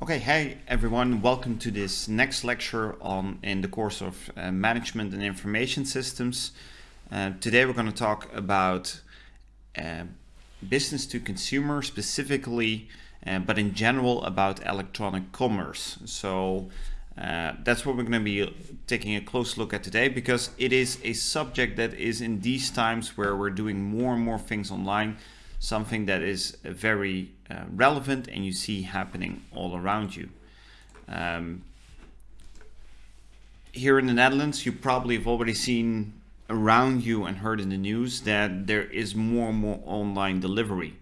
Okay, hey everyone, welcome to this next lecture on in the course of uh, Management and Information Systems. Uh, today we're going to talk about uh, business to consumer specifically, uh, but in general about electronic commerce. So uh, that's what we're going to be taking a close look at today because it is a subject that is in these times where we're doing more and more things online something that is very uh, relevant and you see happening all around you. Um, here in the Netherlands, you probably have already seen around you and heard in the news that there is more and more online delivery.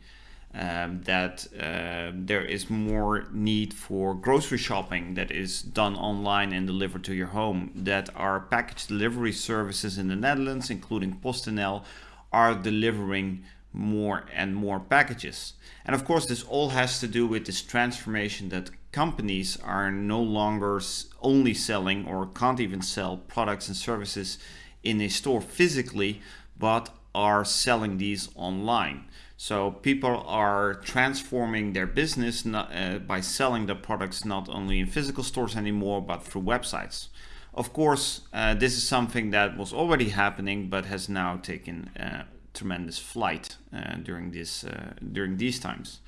Um, that uh, there is more need for grocery shopping that is done online and delivered to your home. That our package delivery services in the Netherlands, including PostNL, are delivering more and more packages. And of course, this all has to do with this transformation that companies are no longer only selling or can't even sell products and services in a store physically, but are selling these online. So people are transforming their business not, uh, by selling the products not only in physical stores anymore, but through websites. Of course, uh, this is something that was already happening, but has now taken uh, tremendous flight uh, during this uh, during these times.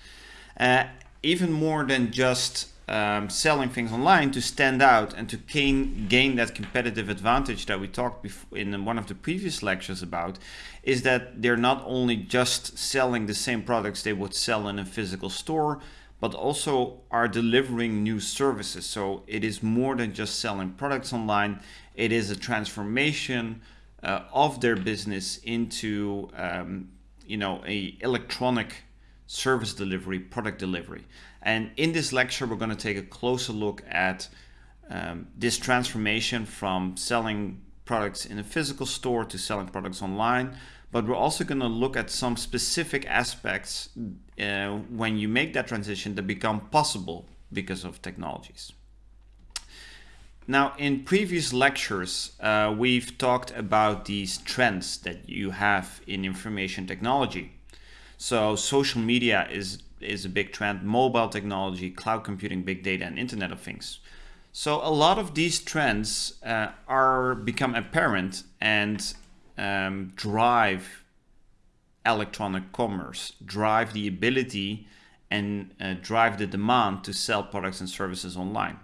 Uh, even more than just um, selling things online to stand out and to gain gain that competitive advantage that we talked before in one of the previous lectures about is that they're not only just selling the same products they would sell in a physical store but also are delivering new services so it is more than just selling products online it is a transformation uh, of their business into um, you know a electronic service delivery product delivery. And in this lecture we're going to take a closer look at um, this transformation from selling products in a physical store to selling products online. But we're also going to look at some specific aspects uh, when you make that transition that become possible because of technologies now, in previous lectures, uh, we've talked about these trends that you have in information technology. So social media is, is a big trend, mobile technology, cloud computing, big data, and Internet of Things. So a lot of these trends uh, are become apparent and um, drive electronic commerce, drive the ability and uh, drive the demand to sell products and services online.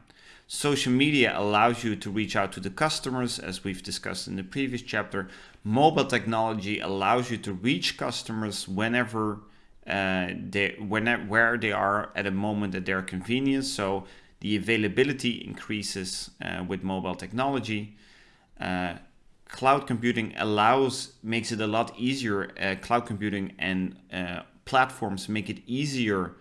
Social media allows you to reach out to the customers, as we've discussed in the previous chapter. Mobile technology allows you to reach customers whenever uh, they, whenever, where they are at a moment at their convenience. So the availability increases uh, with mobile technology. Uh, cloud computing allows, makes it a lot easier. Uh, cloud computing and uh, platforms make it easier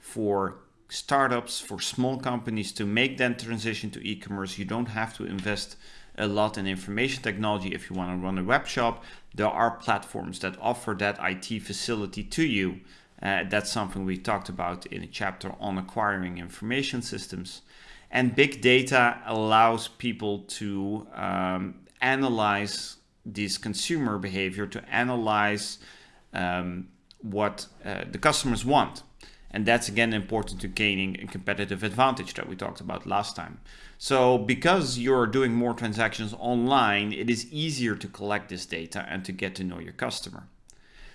for startups, for small companies to make that transition to e-commerce. You don't have to invest a lot in information technology if you want to run a web shop. There are platforms that offer that IT facility to you. Uh, that's something we talked about in a chapter on acquiring information systems. And big data allows people to um, analyze this consumer behavior, to analyze um, what uh, the customers want. And that's again important to gaining a competitive advantage that we talked about last time. So because you're doing more transactions online, it is easier to collect this data and to get to know your customer.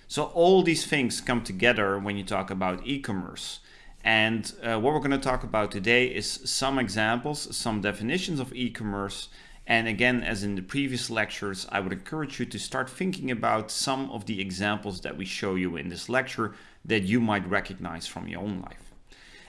So all these things come together when you talk about e-commerce. And uh, what we're going to talk about today is some examples, some definitions of e-commerce. And again, as in the previous lectures, I would encourage you to start thinking about some of the examples that we show you in this lecture that you might recognize from your own life.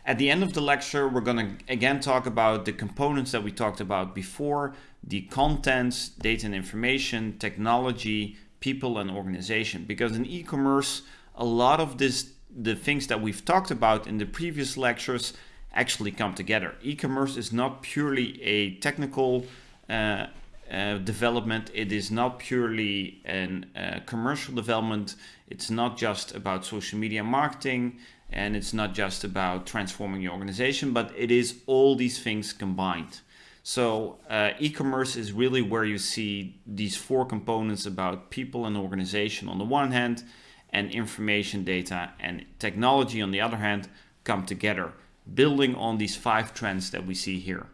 At the end of the lecture, we're going to again talk about the components that we talked about before, the contents, data and information, technology, people and organization. Because in e-commerce, a lot of this, the things that we've talked about in the previous lectures actually come together. E-commerce is not purely a technical uh, uh, development. It is not purely a uh, commercial development. It's not just about social media marketing and it's not just about transforming your organization, but it is all these things combined. So uh, e-commerce is really where you see these four components about people and organization on the one hand and information data and technology on the other hand come together building on these five trends that we see here.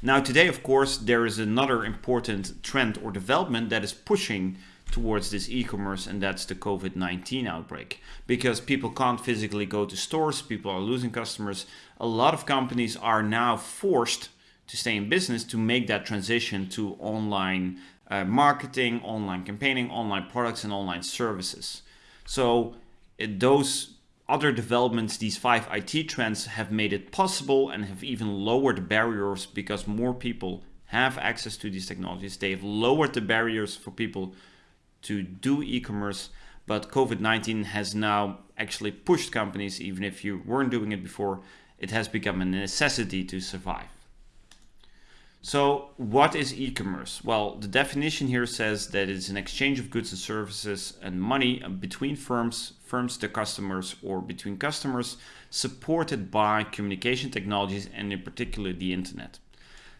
Now today, of course, there is another important trend or development that is pushing towards this e-commerce and that's the COVID-19 outbreak. Because people can't physically go to stores, people are losing customers. A lot of companies are now forced to stay in business to make that transition to online uh, marketing, online campaigning, online products and online services. So those other developments, these five IT trends have made it possible and have even lowered barriers because more people have access to these technologies. They have lowered the barriers for people to do e-commerce, but COVID-19 has now actually pushed companies, even if you weren't doing it before, it has become a necessity to survive. So what is e-commerce? Well, the definition here says that it's an exchange of goods and services and money between firms, firms to customers or between customers supported by communication technologies and in particular the internet.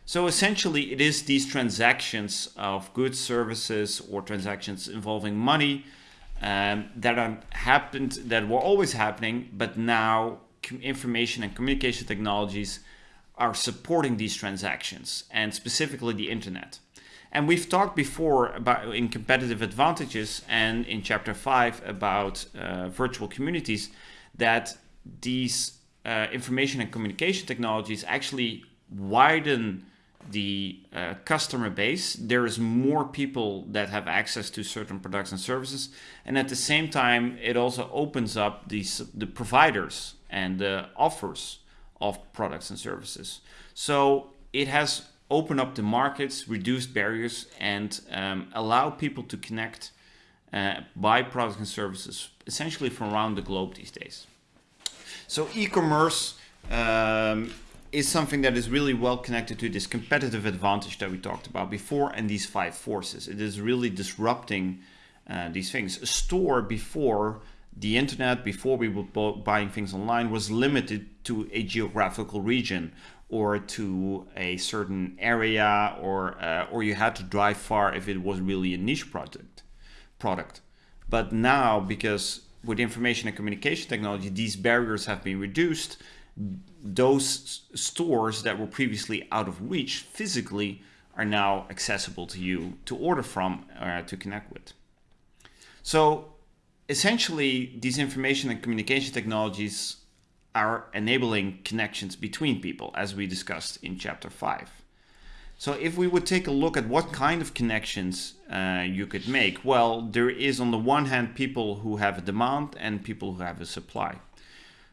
So essentially it is these transactions of goods, services or transactions involving money um, that are happened, that were always happening, but now information and communication technologies are supporting these transactions and specifically the internet. And we've talked before about in competitive advantages and in chapter five about uh, virtual communities that these uh, information and communication technologies actually widen the uh, customer base, there is more people that have access to certain products and services. And at the same time, it also opens up these, the providers and the offers of products and services. So it has opened up the markets, reduced barriers, and um, allow people to connect, uh, buy products and services essentially from around the globe these days. So e-commerce um, is something that is really well connected to this competitive advantage that we talked about before and these five forces. It is really disrupting uh, these things. A store before the internet, before we were buying things online, was limited to a geographical region or to a certain area or uh, or you had to drive far if it was really a niche product product but now because with information and communication technology these barriers have been reduced those stores that were previously out of reach physically are now accessible to you to order from uh, to connect with. So essentially these information and communication technologies are enabling connections between people as we discussed in chapter 5. So if we would take a look at what kind of connections uh, you could make, well, there is on the one hand people who have a demand and people who have a supply.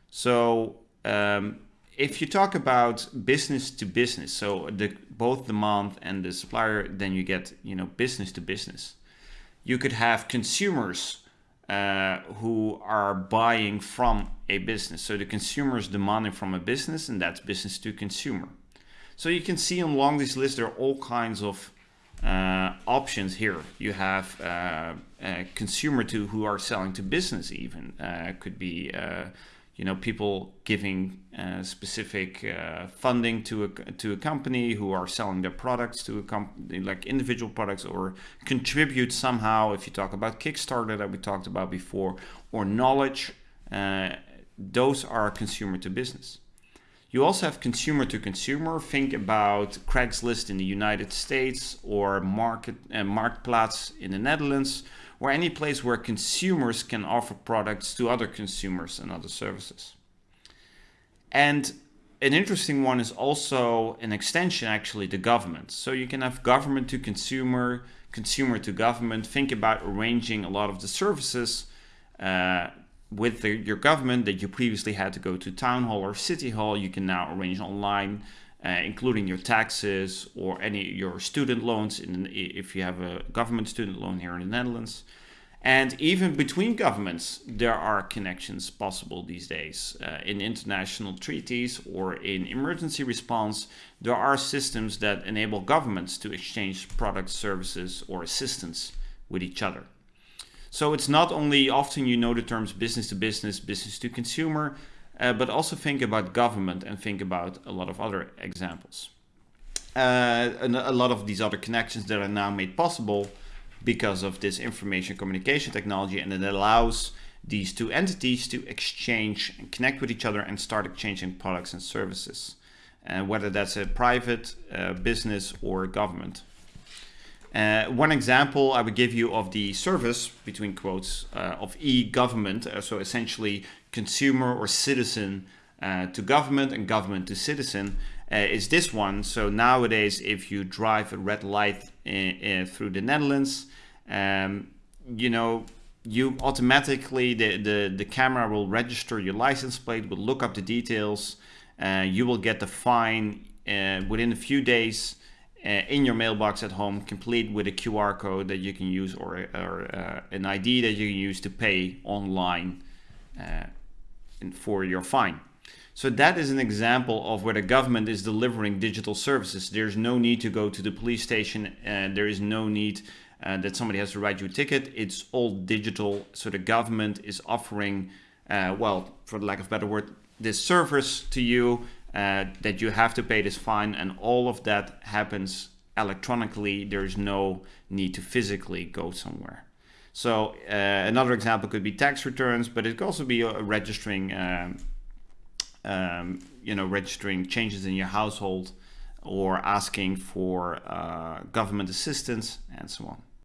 So um, if you talk about business to business, so the, both month and the supplier, then you get you know business to business. You could have consumers uh, who are buying from a business. So the consumer is demanding from a business, and that's business to consumer. So you can see along this list there are all kinds of uh, options here. You have uh, consumer to who are selling to business even uh, could be uh, you know people giving uh, specific uh, funding to a to a company who are selling their products to a company like individual products or contribute somehow. If you talk about Kickstarter that we talked about before or knowledge uh, those are consumer to business. You also have consumer to consumer. Think about Craigslist in the United States or market uh, Marktplaats in the Netherlands or any place where consumers can offer products to other consumers and other services. And an interesting one is also an extension actually to government. So you can have government to consumer, consumer to government. Think about arranging a lot of the services uh, with the, your government that you previously had to go to town hall or city hall. You can now arrange online uh, including your taxes or any your student loans in, if you have a government student loan here in the Netherlands. And even between governments, there are connections possible these days. Uh, in international treaties or in emergency response, there are systems that enable governments to exchange products, services, or assistance with each other. So it's not only often you know the terms business to business, business to consumer, uh, but also think about government and think about a lot of other examples. Uh, and a lot of these other connections that are now made possible because of this information communication technology and it allows these two entities to exchange and connect with each other and start exchanging products and services, uh, whether that's a private uh, business or government. Uh, one example I would give you of the service, between quotes, uh, of e-government, uh, so essentially consumer or citizen uh, to government and government to citizen, uh, is this one. So nowadays, if you drive a red light in, in, through the Netherlands, um, you know, you automatically, the, the, the camera will register your license plate, will look up the details, uh, you will get the fine within a few days, uh, in your mailbox at home, complete with a QR code that you can use or, or uh, an ID that you can use to pay online uh, for your fine. So that is an example of where the government is delivering digital services. There's no need to go to the police station and there is no need uh, that somebody has to write you a ticket. It's all digital. So the government is offering, uh, well, for the lack of a better word, this service to you uh, that you have to pay this fine and all of that happens electronically. There's no need to physically go somewhere. So uh, another example could be tax returns, but it could also be uh, registering, um, um, you know, registering changes in your household or asking for uh, government assistance and so on.